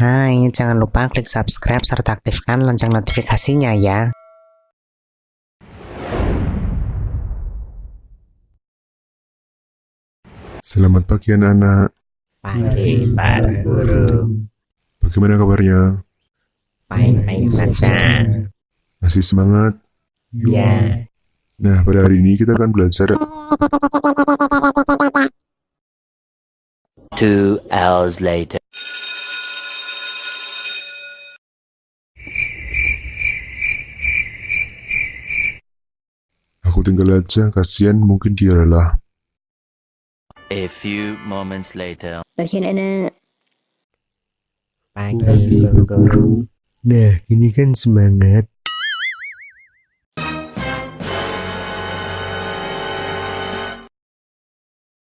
Hai, jangan lupa klik subscribe serta aktifkan lonceng notifikasinya ya. Selamat pagi anak-anak. Pagi, Pak Guru. Bagaimana kabarnya? Baik-baik saja. Masih semangat? Ya. Nah, pada hari ini kita akan belajar Two hours later. Aku tinggal aja, kasihan mungkin dia lelah. A few moments later. Anak Pagi, Bu Guru. Nah, ini kan semangat.